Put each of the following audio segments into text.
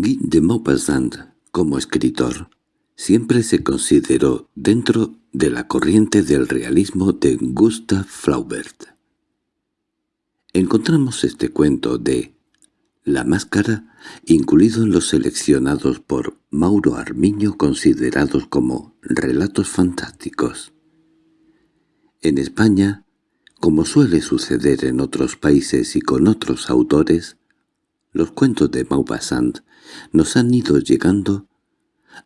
Guy de Maupassant, como escritor, siempre se consideró dentro de la corriente del realismo de Gustav Flaubert. Encontramos este cuento de La Máscara incluido en los seleccionados por Mauro Armiño considerados como relatos fantásticos. En España, como suele suceder en otros países y con otros autores, los cuentos de Maupassant nos han ido llegando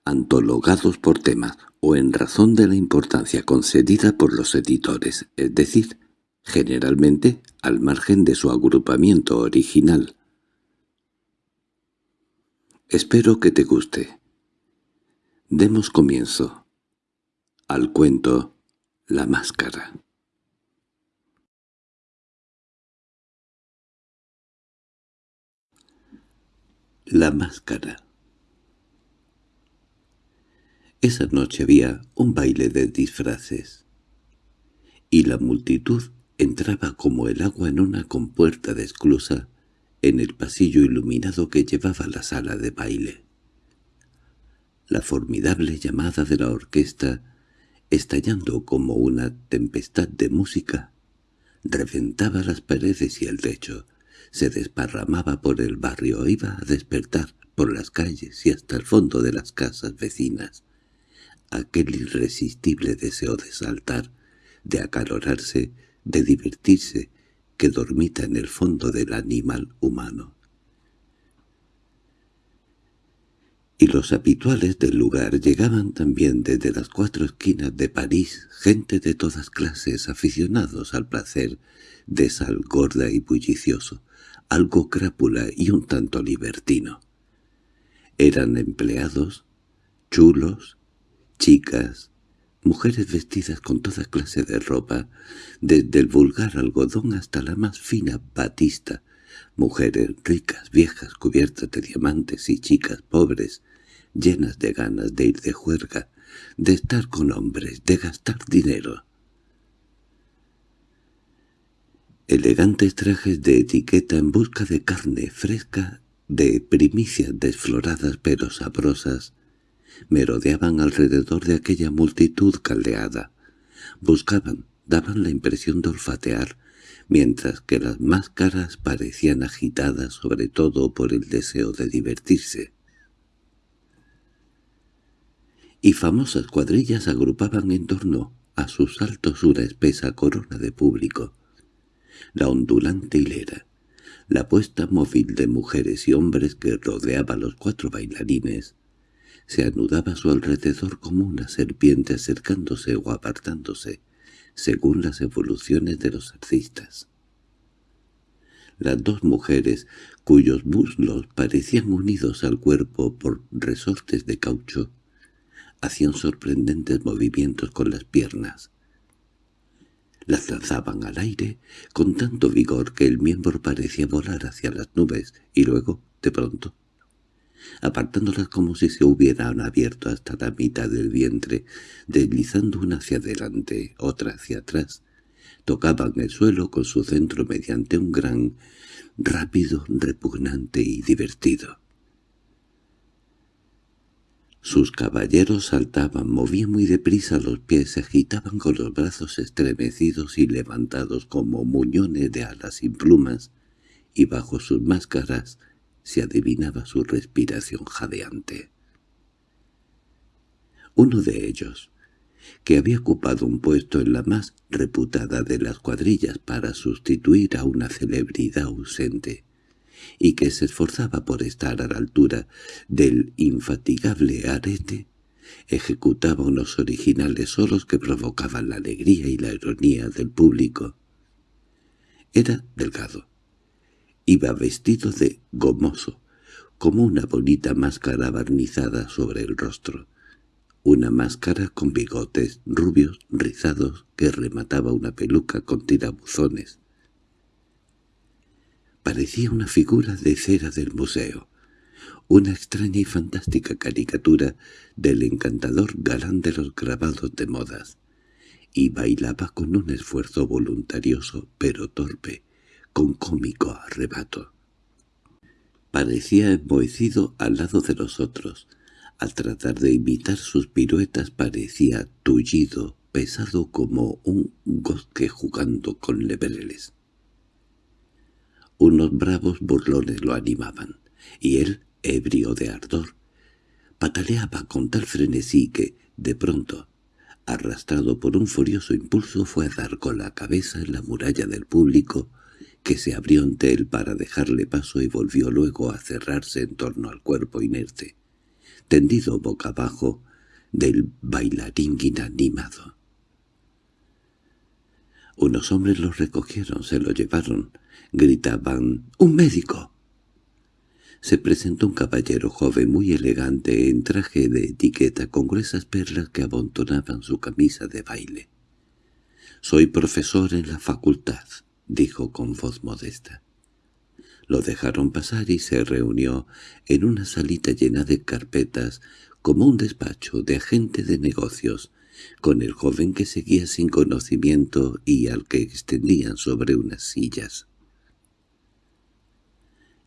antologados por temas o en razón de la importancia concedida por los editores, es decir, generalmente al margen de su agrupamiento original. Espero que te guste. Demos comienzo al cuento La Máscara. La Máscara Esa noche había un baile de disfraces, y la multitud entraba como el agua en una compuerta de esclusa en el pasillo iluminado que llevaba la sala de baile. La formidable llamada de la orquesta, estallando como una tempestad de música, reventaba las paredes y el techo, se desparramaba por el barrio, iba a despertar por las calles y hasta el fondo de las casas vecinas. Aquel irresistible deseo de saltar, de acalorarse, de divertirse, que dormita en el fondo del animal humano. Y los habituales del lugar llegaban también desde las cuatro esquinas de París, gente de todas clases aficionados al placer de sal gorda y bullicioso, algo crápula y un tanto libertino. Eran empleados, chulos, chicas, mujeres vestidas con toda clase de ropa, desde el vulgar algodón hasta la más fina batista, mujeres ricas, viejas, cubiertas de diamantes y chicas pobres, llenas de ganas de ir de juerga, de estar con hombres, de gastar dinero. Elegantes trajes de etiqueta en busca de carne fresca, de primicias desfloradas pero sabrosas, merodeaban alrededor de aquella multitud caldeada. Buscaban, daban la impresión de olfatear, mientras que las máscaras parecían agitadas sobre todo por el deseo de divertirse. Y famosas cuadrillas agrupaban en torno a sus saltos una espesa corona de público la ondulante hilera, la puesta móvil de mujeres y hombres que rodeaba a los cuatro bailarines, se anudaba a su alrededor como una serpiente acercándose o apartándose, según las evoluciones de los artistas. Las dos mujeres, cuyos muslos parecían unidos al cuerpo por resortes de caucho, hacían sorprendentes movimientos con las piernas, las lanzaban al aire con tanto vigor que el miembro parecía volar hacia las nubes y luego, de pronto, apartándolas como si se hubieran abierto hasta la mitad del vientre, deslizando una hacia adelante, otra hacia atrás, tocaban el suelo con su centro mediante un gran, rápido, repugnante y divertido. Sus caballeros saltaban, movían muy deprisa los pies, se agitaban con los brazos estremecidos y levantados como muñones de alas sin plumas, y bajo sus máscaras se adivinaba su respiración jadeante. Uno de ellos, que había ocupado un puesto en la más reputada de las cuadrillas para sustituir a una celebridad ausente, y que se esforzaba por estar a la altura del infatigable arete, ejecutaba unos originales solos que provocaban la alegría y la ironía del público. Era delgado. Iba vestido de gomoso, como una bonita máscara barnizada sobre el rostro. Una máscara con bigotes rubios rizados que remataba una peluca con tirabuzones. Parecía una figura de cera del museo, una extraña y fantástica caricatura del encantador galán de los grabados de modas, y bailaba con un esfuerzo voluntarioso pero torpe, con cómico arrebato. parecía enmohecido al lado de los otros. Al tratar de imitar sus piruetas parecía tullido, pesado como un gozque jugando con lebreles. Unos bravos burlones lo animaban, y él, ebrio de ardor, pataleaba con tal frenesí que, de pronto, arrastrado por un furioso impulso, fue a dar con la cabeza en la muralla del público, que se abrió ante él para dejarle paso y volvió luego a cerrarse en torno al cuerpo inerte, tendido boca abajo del bailarín inanimado. Unos hombres lo recogieron, se lo llevaron, gritaban «¡Un médico!». Se presentó un caballero joven muy elegante en traje de etiqueta con gruesas perlas que abontonaban su camisa de baile. «Soy profesor en la facultad», dijo con voz modesta. Lo dejaron pasar y se reunió en una salita llena de carpetas como un despacho de agente de negocios, con el joven que seguía sin conocimiento y al que extendían sobre unas sillas.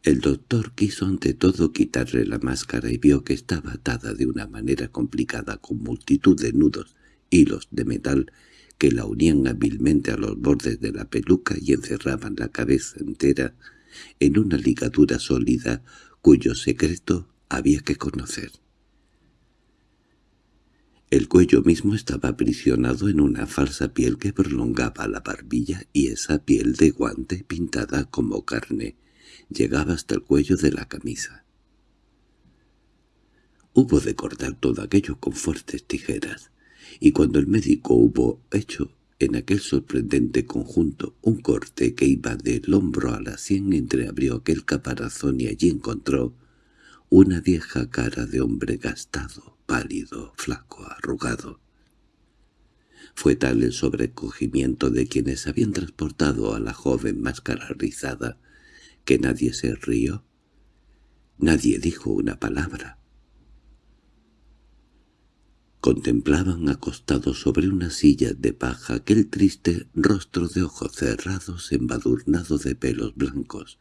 El doctor quiso ante todo quitarle la máscara y vio que estaba atada de una manera complicada con multitud de nudos, hilos de metal que la unían hábilmente a los bordes de la peluca y encerraban la cabeza entera en una ligadura sólida cuyo secreto había que conocer. El cuello mismo estaba aprisionado en una falsa piel que prolongaba la barbilla y esa piel de guante pintada como carne llegaba hasta el cuello de la camisa. Hubo de cortar todo aquello con fuertes tijeras y cuando el médico hubo hecho en aquel sorprendente conjunto un corte que iba del hombro a la sien entreabrió aquel caparazón y allí encontró una vieja cara de hombre gastado, pálido, flaco, arrugado. Fue tal el sobrecogimiento de quienes habían transportado a la joven máscara rizada que nadie se rió, nadie dijo una palabra. Contemplaban acostados sobre una silla de paja aquel triste rostro de ojos cerrados embadurnado de pelos blancos,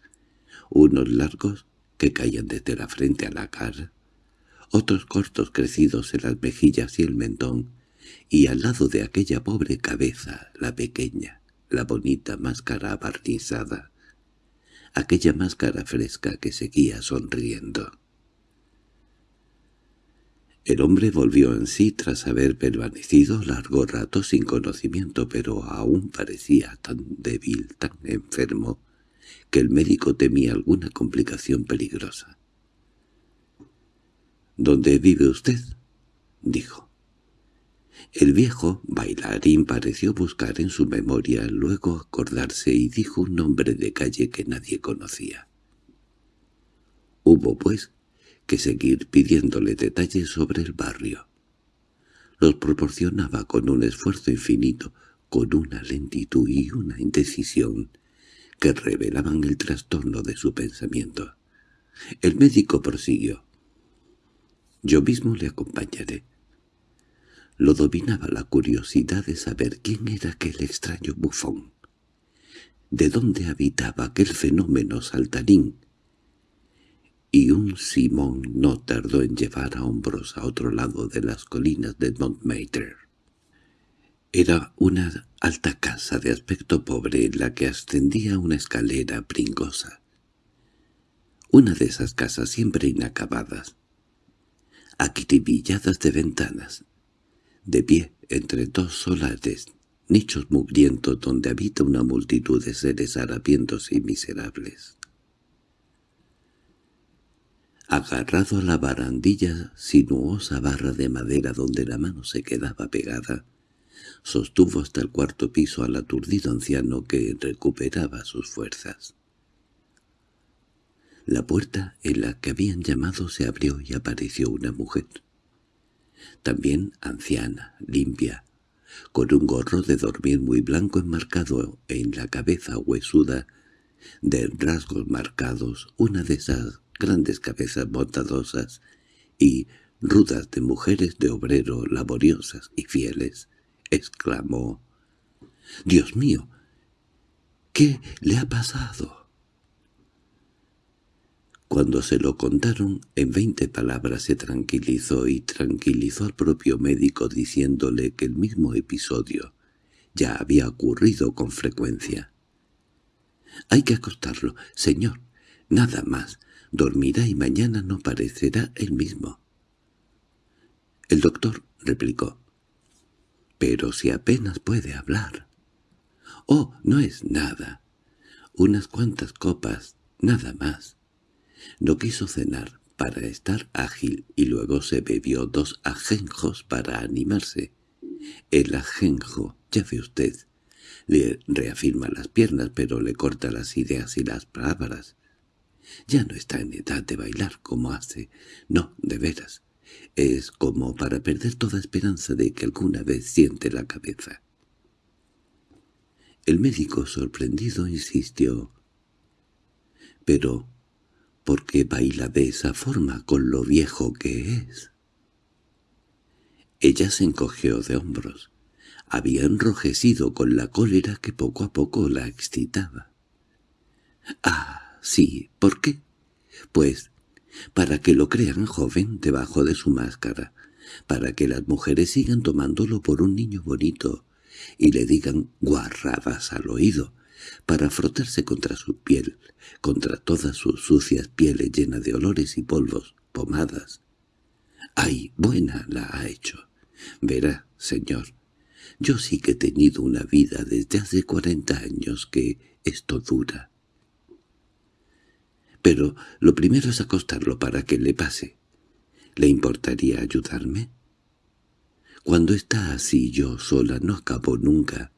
unos largos que caían desde la frente a la cara, otros cortos crecidos en las mejillas y el mentón, y al lado de aquella pobre cabeza, la pequeña, la bonita máscara barnizada, aquella máscara fresca que seguía sonriendo. El hombre volvió en sí tras haber permanecido largo rato sin conocimiento, pero aún parecía tan débil, tan enfermo, que el médico temía alguna complicación peligrosa. —¿Dónde vive usted? —dijo. El viejo bailarín pareció buscar en su memoria, luego acordarse y dijo un nombre de calle que nadie conocía. Hubo, pues, que seguir pidiéndole detalles sobre el barrio. Los proporcionaba con un esfuerzo infinito, con una lentitud y una indecisión que revelaban el trastorno de su pensamiento. El médico prosiguió. «Yo mismo le acompañaré». Lo dominaba la curiosidad de saber quién era aquel extraño bufón. ¿De dónde habitaba aquel fenómeno saltarín y un Simón no tardó en llevar a hombros a otro lado de las colinas de Montmartre. Era una alta casa de aspecto pobre en la que ascendía una escalera pringosa. Una de esas casas siempre inacabadas, acribilladas de ventanas, de pie entre dos solares, nichos mugrientos donde habita una multitud de seres harapientos y miserables. Agarrado a la barandilla sinuosa barra de madera donde la mano se quedaba pegada, sostuvo hasta el cuarto piso al aturdido anciano que recuperaba sus fuerzas. La puerta en la que habían llamado se abrió y apareció una mujer. También anciana, limpia, con un gorro de dormir muy blanco enmarcado en la cabeza huesuda, de rasgos marcados, una de esas grandes cabezas bondadosas y rudas de mujeres de obrero laboriosas y fieles, exclamó «¡Dios mío! ¿Qué le ha pasado?» Cuando se lo contaron, en veinte palabras se tranquilizó y tranquilizó al propio médico diciéndole que el mismo episodio ya había ocurrido con frecuencia. «Hay que acostarlo, señor. Nada más. Dormirá y mañana no parecerá el mismo». El doctor replicó. «Pero si apenas puede hablar». «Oh, no es nada. Unas cuantas copas, nada más». No quiso cenar para estar ágil y luego se bebió dos ajenjos para animarse. El ajenjo, ya ve usted, le reafirma las piernas pero le corta las ideas y las palabras. Ya no está en edad de bailar como hace. No, de veras. Es como para perder toda esperanza de que alguna vez siente la cabeza. El médico, sorprendido, insistió. «Pero, ¿por qué baila de esa forma con lo viejo que es?» Ella se encogió de hombros. Había enrojecido con la cólera que poco a poco la excitaba. «Ah, sí, ¿por qué?» «Pues para que lo crean joven debajo de su máscara, para que las mujeres sigan tomándolo por un niño bonito y le digan guarradas al oído, para frotarse contra su piel, contra todas sus sucias pieles llenas de olores y polvos, pomadas. ¡Ay, buena la ha hecho! Verá, señor, yo sí que he tenido una vida desde hace cuarenta años que esto dura. Pero lo primero es acostarlo para que le pase. ¿Le importaría ayudarme? Cuando está así yo sola no acabo nunca.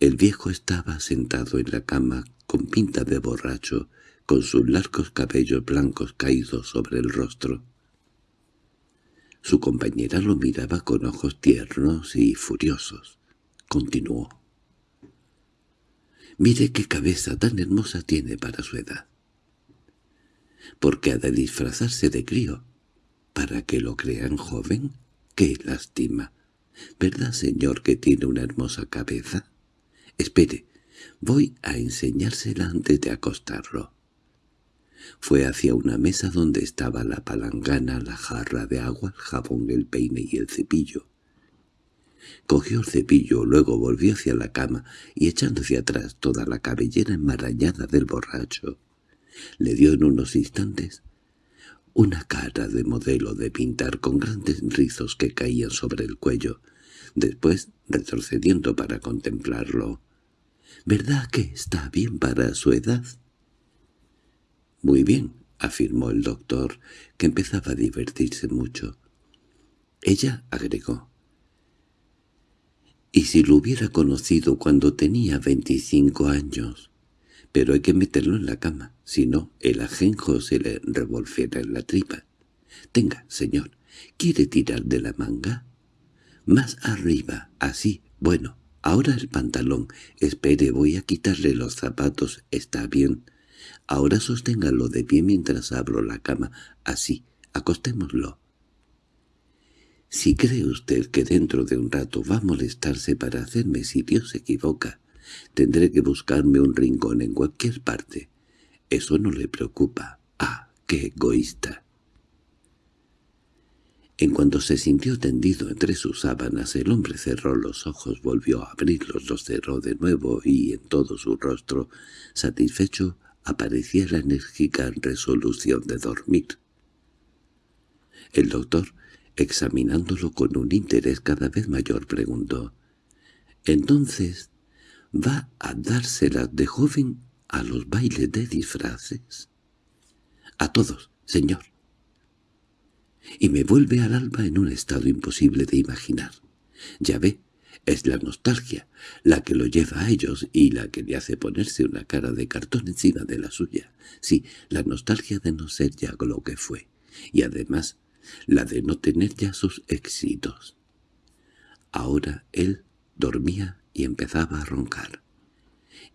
El viejo estaba sentado en la cama con pinta de borracho, con sus largos cabellos blancos caídos sobre el rostro. Su compañera lo miraba con ojos tiernos y furiosos. Continuó. «Mire qué cabeza tan hermosa tiene para su edad. ¿Por qué ha de disfrazarse de crío? ¿Para que lo crean joven? ¡Qué lástima! ¿Verdad, señor, que tiene una hermosa cabeza? Espere, voy a enseñársela antes de acostarlo. Fue hacia una mesa donde estaba la palangana, la jarra de agua, el jabón, el peine y el cepillo. Cogió el cepillo, luego volvió hacia la cama y echando hacia atrás toda la cabellera enmarañada del borracho, le dio en unos instantes una cara de modelo de pintar con grandes rizos que caían sobre el cuello, después retrocediendo para contemplarlo. —¿Verdad que está bien para su edad? —Muy bien —afirmó el doctor, que empezaba a divertirse mucho. Ella agregó. —¿Y si lo hubiera conocido cuando tenía veinticinco años? pero hay que meterlo en la cama, si no el ajenjo se le revolverá en la tripa. Tenga, señor, ¿quiere tirar de la manga? Más arriba, así, bueno, ahora el pantalón. Espere, voy a quitarle los zapatos, está bien. Ahora sosténgalo de pie mientras abro la cama, así, acostémoslo. Si cree usted que dentro de un rato va a molestarse para hacerme si Dios se equivoca, Tendré que buscarme un rincón en cualquier parte. Eso no le preocupa. ¡Ah, qué egoísta! En cuanto se sintió tendido entre sus sábanas, el hombre cerró los ojos, volvió a abrirlos, los cerró de nuevo y en todo su rostro, satisfecho, aparecía la enérgica resolución de dormir. El doctor, examinándolo con un interés cada vez mayor, preguntó, «¿Entonces va a dárselas de joven a los bailes de disfraces. A todos, señor. Y me vuelve al alba en un estado imposible de imaginar. Ya ve, es la nostalgia la que lo lleva a ellos y la que le hace ponerse una cara de cartón encima de la suya. Sí, la nostalgia de no ser ya lo que fue. Y además, la de no tener ya sus éxitos. Ahora él dormía y empezaba a roncar.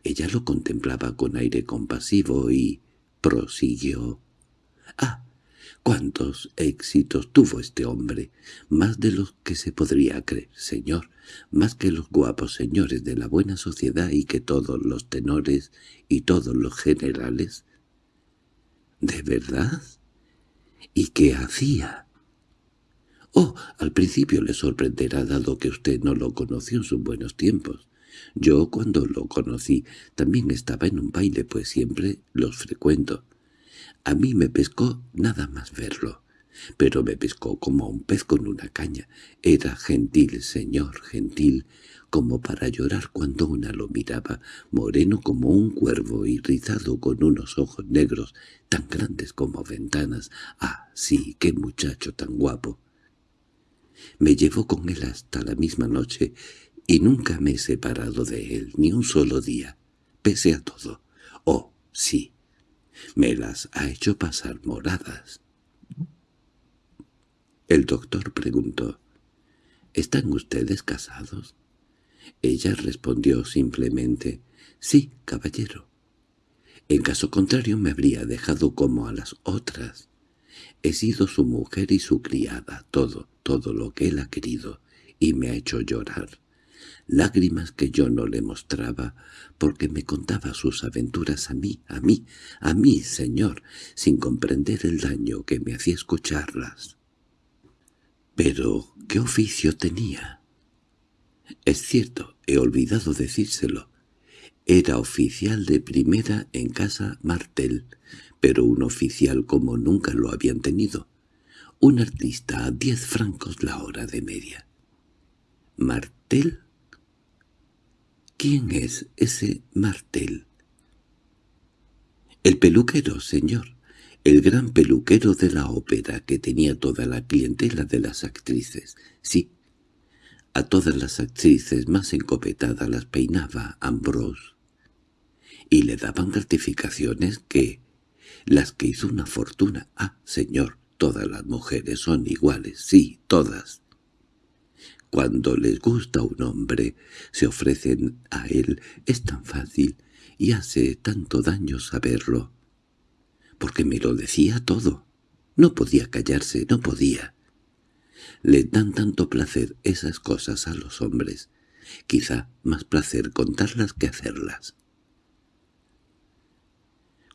Ella lo contemplaba con aire compasivo y prosiguió. —¡Ah! ¡Cuántos éxitos tuvo este hombre! Más de los que se podría creer, señor, más que los guapos señores de la buena sociedad y que todos los tenores y todos los generales. ¿De verdad? ¿Y qué hacía? Oh, al principio le sorprenderá dado que usted no lo conoció en sus buenos tiempos. Yo cuando lo conocí también estaba en un baile, pues siempre los frecuento. A mí me pescó nada más verlo, pero me pescó como un pez con una caña. Era gentil, señor, gentil, como para llorar cuando una lo miraba, moreno como un cuervo y rizado con unos ojos negros tan grandes como ventanas. ¡Ah, sí, qué muchacho tan guapo! Me llevó con él hasta la misma noche y nunca me he separado de él ni un solo día, pese a todo. Oh, sí, me las ha hecho pasar moradas. El doctor preguntó, ¿Están ustedes casados? Ella respondió simplemente, «Sí, caballero». En caso contrario me habría dejado como a las otras. He sido su mujer y su criada, todo, todo lo que él ha querido, y me ha hecho llorar. Lágrimas que yo no le mostraba, porque me contaba sus aventuras a mí, a mí, a mí, señor, sin comprender el daño que me hacía escucharlas. Pero, ¿qué oficio tenía? Es cierto, he olvidado decírselo. Era oficial de primera en casa Martel, pero un oficial como nunca lo habían tenido. Un artista a diez francos la hora de media. ¿Martel? ¿Quién es ese Martel? El peluquero, señor. El gran peluquero de la ópera que tenía toda la clientela de las actrices. Sí, a todas las actrices más encopetadas las peinaba Ambrose. Y le daban gratificaciones que... Las que hizo una fortuna. Ah, señor, todas las mujeres son iguales, sí, todas. Cuando les gusta un hombre, se ofrecen a él, es tan fácil y hace tanto daño saberlo. Porque me lo decía todo. No podía callarse, no podía. Le dan tanto placer esas cosas a los hombres, quizá más placer contarlas que hacerlas.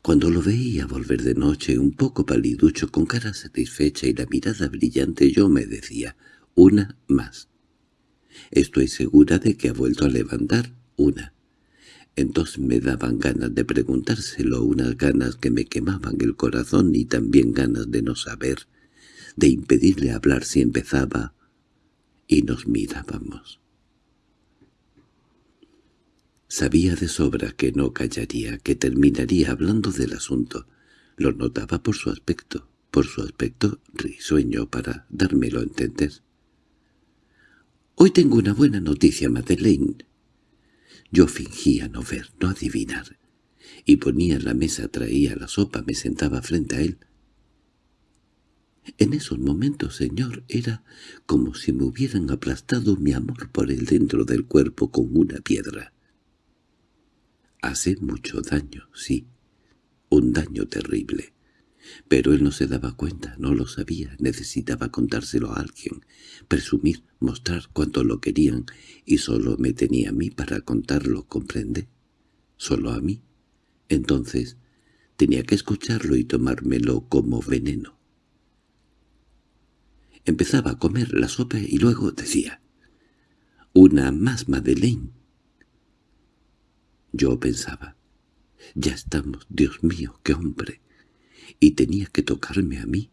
Cuando lo veía volver de noche, un poco paliducho, con cara satisfecha y la mirada brillante, yo me decía, una más. Estoy segura de que ha vuelto a levantar una. Entonces me daban ganas de preguntárselo, unas ganas que me quemaban el corazón y también ganas de no saber de impedirle hablar si empezaba, y nos mirábamos. Sabía de sobra que no callaría, que terminaría hablando del asunto. Lo notaba por su aspecto, por su aspecto risueño para dármelo a entender. «Hoy tengo una buena noticia, Madeleine». Yo fingía no ver, no adivinar, y ponía la mesa, traía la sopa, me sentaba frente a él. En esos momentos, señor, era como si me hubieran aplastado mi amor por el dentro del cuerpo con una piedra. Hace mucho daño, sí, un daño terrible. Pero él no se daba cuenta, no lo sabía, necesitaba contárselo a alguien, presumir, mostrar cuánto lo querían, y solo me tenía a mí para contarlo, ¿comprende? Solo a mí. Entonces tenía que escucharlo y tomármelo como veneno. Empezaba a comer la sopa y luego decía, «Una más, Madeleine». Yo pensaba, «Ya estamos, Dios mío, qué hombre», y tenía que tocarme a mí.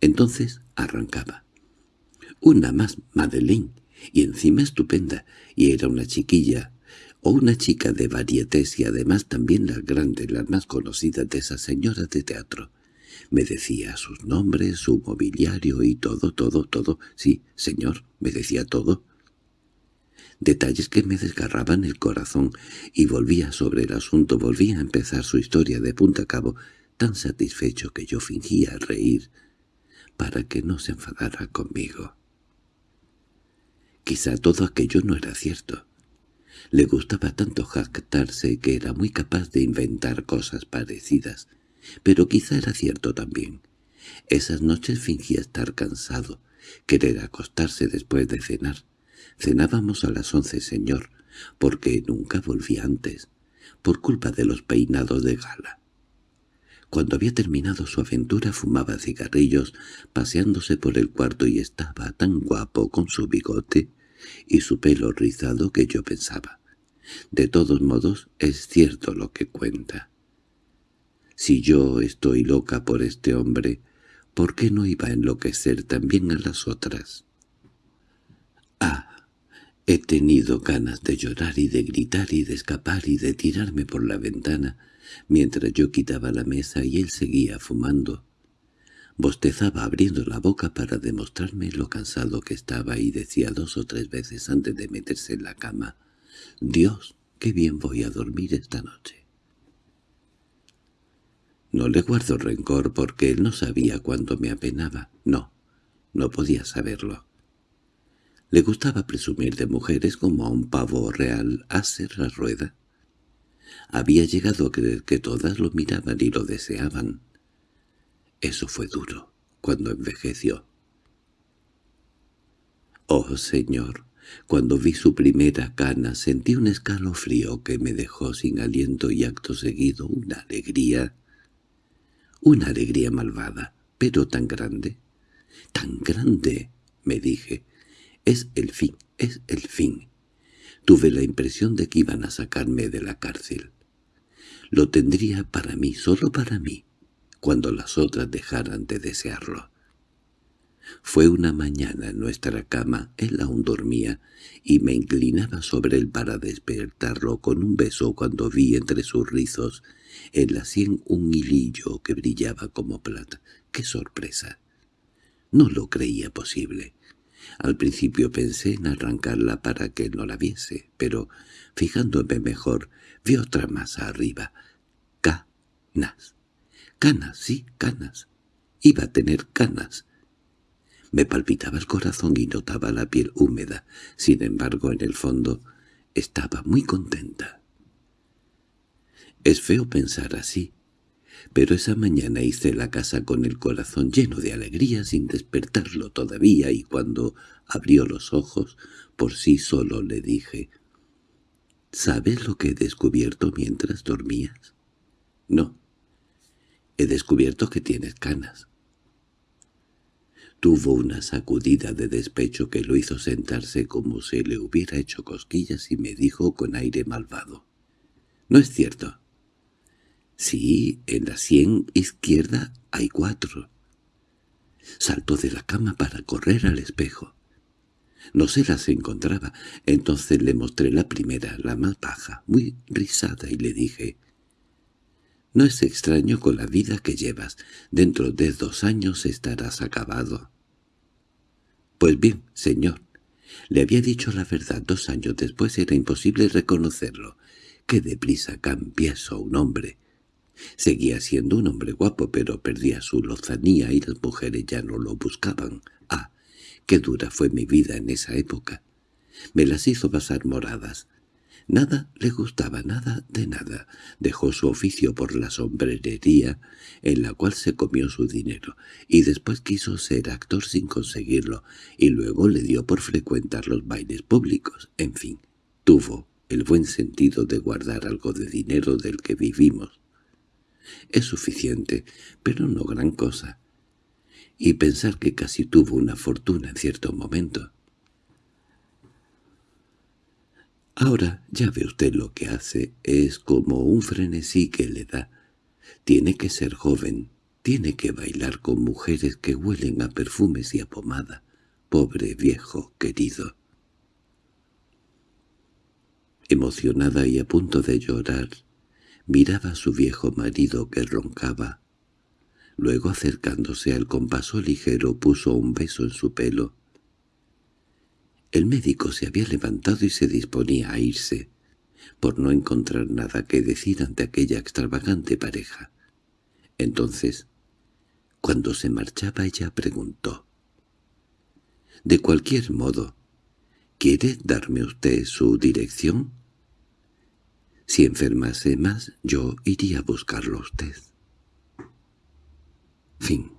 Entonces arrancaba. «Una más, Madeleine», y encima estupenda, y era una chiquilla, o una chica de varietés y además también la grande, la más conocida de esas señoras de teatro. Me decía sus nombres, su mobiliario y todo, todo, todo. Sí, señor, me decía todo. Detalles que me desgarraban el corazón, y volvía sobre el asunto, volvía a empezar su historia de punta a cabo, tan satisfecho que yo fingía reír, para que no se enfadara conmigo. Quizá todo aquello no era cierto. Le gustaba tanto jactarse que era muy capaz de inventar cosas parecidas, pero quizá era cierto también. Esas noches fingía estar cansado, querer acostarse después de cenar. Cenábamos a las once, señor, porque nunca volví antes, por culpa de los peinados de gala. Cuando había terminado su aventura fumaba cigarrillos, paseándose por el cuarto y estaba tan guapo con su bigote y su pelo rizado que yo pensaba. De todos modos, es cierto lo que cuenta. Si yo estoy loca por este hombre, ¿por qué no iba a enloquecer también a las otras? Ah, he tenido ganas de llorar y de gritar y de escapar y de tirarme por la ventana, mientras yo quitaba la mesa y él seguía fumando. Bostezaba abriendo la boca para demostrarme lo cansado que estaba y decía dos o tres veces antes de meterse en la cama, «Dios, qué bien voy a dormir esta noche». No le guardo rencor porque él no sabía cuánto me apenaba. No, no podía saberlo. Le gustaba presumir de mujeres como a un pavo real hacer la rueda. Había llegado a creer que todas lo miraban y lo deseaban. Eso fue duro, cuando envejeció. Oh, Señor, cuando vi su primera cana sentí un escalofrío que me dejó sin aliento y acto seguido una alegría, una alegría malvada, pero tan grande, tan grande, me dije, es el fin, es el fin. Tuve la impresión de que iban a sacarme de la cárcel. Lo tendría para mí, solo para mí, cuando las otras dejaran de desearlo. Fue una mañana en nuestra cama, él aún dormía, y me inclinaba sobre él para despertarlo con un beso cuando vi entre sus rizos en la sien un hilillo que brillaba como plata. ¡Qué sorpresa! No lo creía posible. Al principio pensé en arrancarla para que no la viese, pero, fijándome mejor, vi otra más arriba. Canas. Canas, sí, canas. Iba a tener canas. Me palpitaba el corazón y notaba la piel húmeda. Sin embargo, en el fondo, estaba muy contenta. Es feo pensar así, pero esa mañana hice la casa con el corazón lleno de alegría sin despertarlo todavía y cuando abrió los ojos por sí solo le dije «¿Sabes lo que he descubierto mientras dormías?» «No. He descubierto que tienes canas». Tuvo una sacudida de despecho que lo hizo sentarse como si le hubiera hecho cosquillas y me dijo con aire malvado. «No es cierto». Sí, en la sien izquierda hay cuatro. Saltó de la cama para correr al espejo. No se las encontraba. Entonces le mostré la primera, la más baja, muy risada, y le dije, «No es extraño con la vida que llevas. Dentro de dos años estarás acabado». «Pues bien, señor». Le había dicho la verdad dos años después era imposible reconocerlo. Qué deprisa cambia eso un hombre. Seguía siendo un hombre guapo, pero perdía su lozanía y las mujeres ya no lo buscaban. Ah, qué dura fue mi vida en esa época. Me las hizo pasar moradas. Nada le gustaba, nada de nada. Dejó su oficio por la sombrerería, en la cual se comió su dinero, y después quiso ser actor sin conseguirlo, y luego le dio por frecuentar los bailes públicos. En fin, tuvo el buen sentido de guardar algo de dinero del que vivimos. Es suficiente, pero no gran cosa. Y pensar que casi tuvo una fortuna en cierto momento. Ahora ya ve usted lo que hace, es como un frenesí que le da. Tiene que ser joven, tiene que bailar con mujeres que huelen a perfumes y a pomada. Pobre viejo querido. Emocionada y a punto de llorar, Miraba a su viejo marido que roncaba. Luego, acercándose al compaso ligero, puso un beso en su pelo. El médico se había levantado y se disponía a irse, por no encontrar nada que decir ante aquella extravagante pareja. Entonces, cuando se marchaba ella preguntó. «De cualquier modo, ¿quiere darme usted su dirección?» Si enfermase más, yo iría a buscarlo a usted. Fin